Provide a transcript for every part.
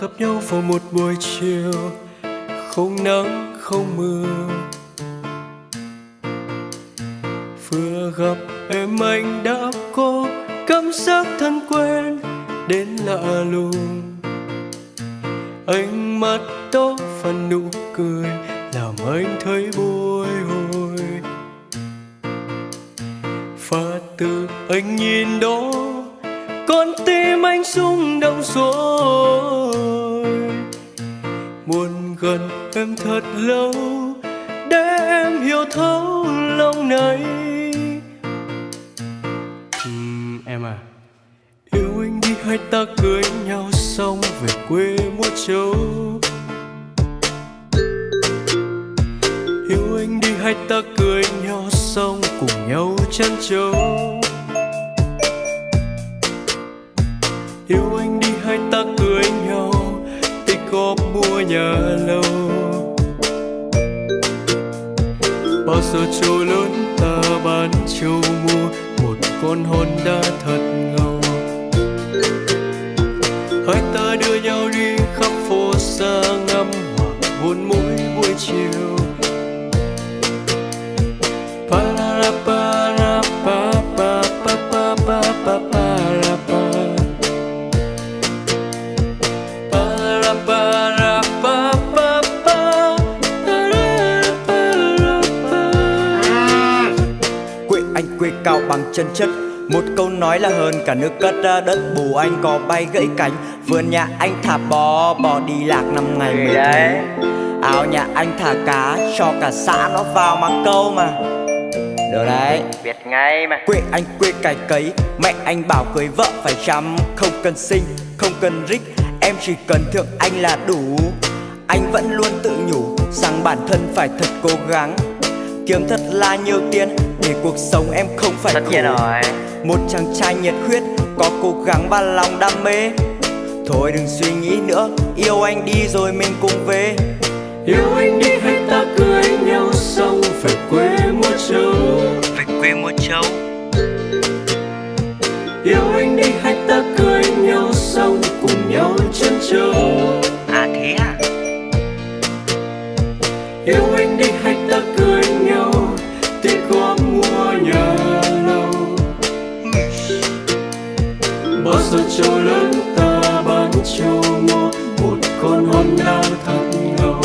gặp nhau vào một buổi chiều. Không nắng, không mưa. Vừa gặp em anh đã có cảm giác thân quen đến lạ lùng. Ánh mắt đó và nụ cười làm anh thấy vui hồi và từ anh nhìn đó, con tim anh rung động rồi gần em thật lâu để em hiểu thấu lòng này. Uhm, em à. Yêu anh đi hay ta cưới nhau xong về quê mua trâu yêu anh đi hay ta cưới nhau xong cùng nhau chăn trâu yêu anh nhớ lâu. Bao giờ trôi lớn, ta bán châu mua một con honda thật ngầu. Hai ta đưa nhau đi cao bằng chân chất. Một câu nói là hơn cả nước cất ra đất bù anh có bay gãy cánh. Vườn nhà anh thả bò bò đi lạc năm ngày mới đấy. áo nhà anh thả cá cho cả xã nó vào mà câu mà. Được đấy. Biết ngay mà. Quê anh quê cày cấy mẹ anh bảo cưới vợ phải chăm. Không cần sinh không cần rích em chỉ cần thượng anh là đủ. Anh vẫn luôn tự nhủ rằng bản thân phải thật cố gắng. Kiếm thật là nhiều tiền để cuộc sống em không phải Tất khổ. nhiên rồi. Một chàng trai nhiệt huyết có cố gắng và lòng đam mê. Thôi đừng suy nghĩ nữa yêu anh đi rồi mình cùng về. Yêu anh đi hay ta cưới nhau xong về quê mua trâu về quê mua trâu yêu anh đi hay ta cưới nhau xong cùng nhau chân trâu À thế à? Yêu anh rồi giờ trâu lớn ta bán trâu mua một con honda thật ngầu.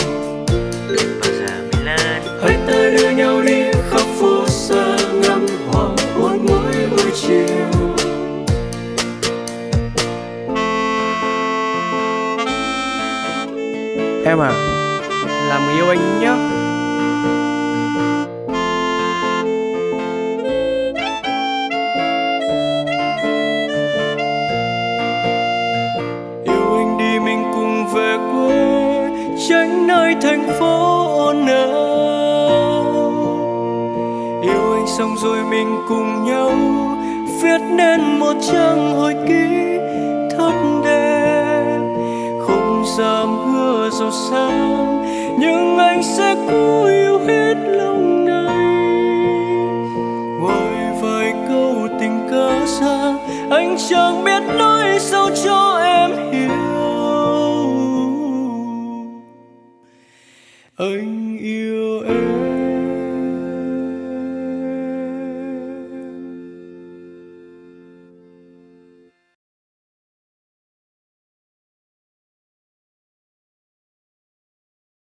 Hãy ta đưa nhau đi khắp phố xa ngắm hoàng hôn mỗi buổi chiều. Em à làm người yêu anh nhé xong rồi mình cùng nhau viết nên một trang hồi ký thật đẹp không dám hứa giàu sang, nhưng anh sẽ cố yêu hết lòng này ngoài vài câu tình ca ra anh chẳng biết nói sao cho em hiểu. Anh